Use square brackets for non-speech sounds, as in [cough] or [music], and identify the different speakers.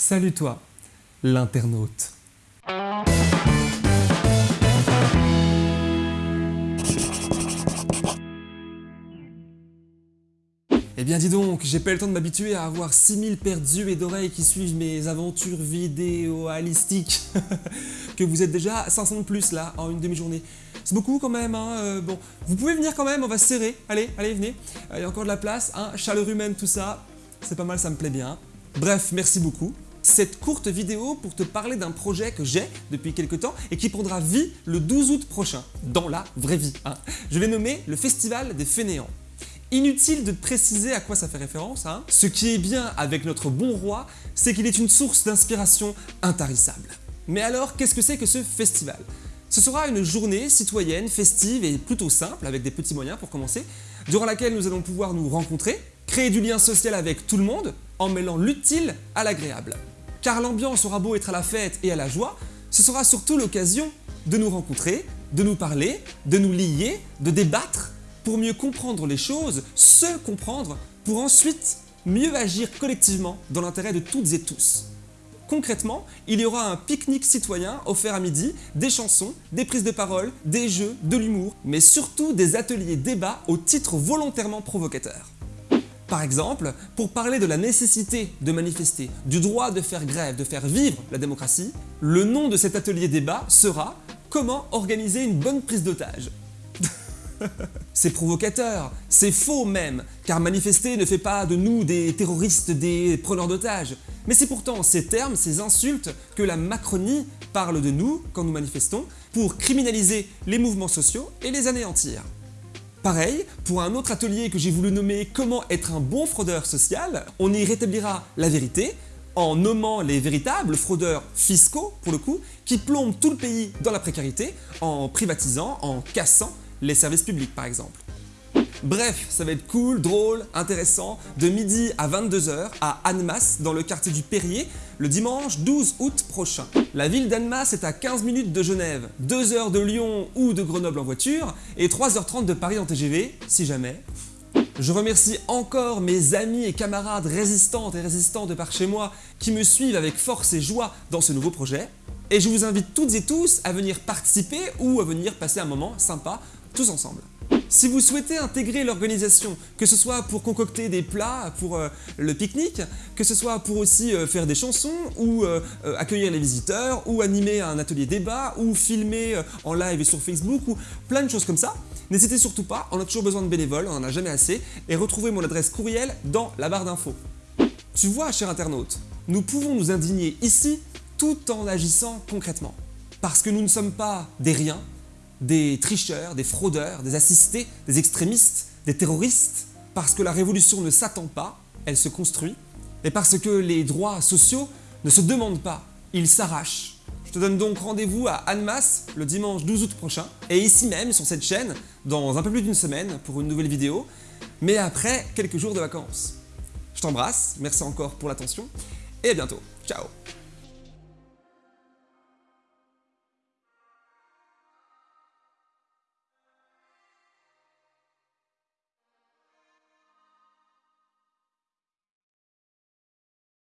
Speaker 1: Salut toi, l'internaute. Eh bien dis donc, j'ai pas eu le temps de m'habituer à avoir 6000 paires d'yeux et d'oreilles qui suivent mes aventures vidéoalistiques. [laughs] que vous êtes déjà à 500 de plus là, en une demi-journée. C'est beaucoup quand même, hein, euh, bon. Vous pouvez venir quand même, on va se serrer. Allez, allez, venez. Euh, Il y a encore de la place, hein, chaleur humaine, tout ça. C'est pas mal, ça me plaît bien. Bref, merci beaucoup. Cette courte vidéo pour te parler d'un projet que j'ai depuis quelques temps et qui prendra vie le 12 août prochain, dans la vraie vie. hein. Je l'ai nommé le Festival des Fainéants. Inutile de préciser à quoi ça fait référence, hein. Ce qui est bien avec notre bon roi, c'est qu'il est une source d'inspiration intarissable. Mais alors, qu'est-ce que c'est que ce festival? Ce sera une journée citoyenne, festive et plutôt simple, avec des petits moyens pour commencer, durant laquelle nous allons pouvoir nous rencontrer, créer du lien social avec tout le monde, en mêlant l'utile à l'agréable. Car l'ambiance aura beau être à la fête et à la joie, ce sera surtout l'occasion de nous rencontrer, de nous parler, de nous lier, de débattre, pour mieux comprendre les choses, se comprendre, pour ensuite mieux agir collectivement dans l'intérêt de toutes et tous. Concrètement, il y aura un pique-nique citoyen offert à midi, des chansons, des prises de parole, des jeux, de l'humour, mais surtout des ateliers débats au titre volontairement provocateur. Par exemple, pour parler de la nécessité de manifester, du droit de faire grève, de faire vivre la démocratie, le nom de cet atelier débat sera « Comment organiser une bonne prise d'otage ». [laughs] C'est provocateur, c'est faux même, car manifester ne fait pas de nous des terroristes, des preneurs d'otages. Mais c'est pourtant ces termes, ces insultes que la Macronie parle de nous quand nous manifestons pour criminaliser les mouvements sociaux et les anéantir. Pareil, pour un autre atelier que j'ai voulu nommer « Comment être un bon fraudeur social », on y rétablira la vérité en nommant les véritables fraudeurs fiscaux, pour le coup, qui plombent tout le pays dans la précarité en privatisant, en cassant les services publics par exemple. Bref, ça va être cool, drôle, intéressant, de midi à 22h à Annemasse, dans le quartier du Perrier, le dimanche 12 août prochain. La ville d'Annemasse est à 15 minutes de Genève, 2 heures de Lyon ou de Grenoble en voiture, et 3h30 de Paris en TGV, si jamais. Je remercie encore mes amis et camarades résistantes et résistants de par chez moi qui me suivent avec force et joie dans ce nouveau projet. Et je vous invite toutes et tous à venir participer ou à venir passer un moment sympa tous ensemble. Si vous souhaitez intégrer l'organisation, que ce soit pour concocter des plats pour euh, le pique-nique, que ce soit pour aussi euh, faire des chansons, ou euh, accueillir les visiteurs, ou animer un atelier débat, ou filmer en live et sur Facebook, ou plein de choses comme ça, n'hésitez surtout pas, on a toujours besoin de bénévoles, on n'en a jamais assez, et retrouvez mon adresse courriel dans la barre d'infos. Tu vois, cher internaute, nous pouvons nous indigner ici tout en agissant concrètement. Parce que nous ne sommes pas des riens, des tricheurs, des fraudeurs, des assistés, des extrémistes, des terroristes, parce que la révolution ne s'attend pas, elle se construit, et parce que les droits sociaux ne se demandent pas, ils s'arrachent. Je te donne donc rendez-vous à Annemasse le dimanche 12 août prochain, et ici même sur cette chaîne, dans un peu plus d'une semaine pour une nouvelle vidéo, mais après quelques jours de vacances. Je t'embrasse, merci encore pour l'attention, et à bientôt. Ciao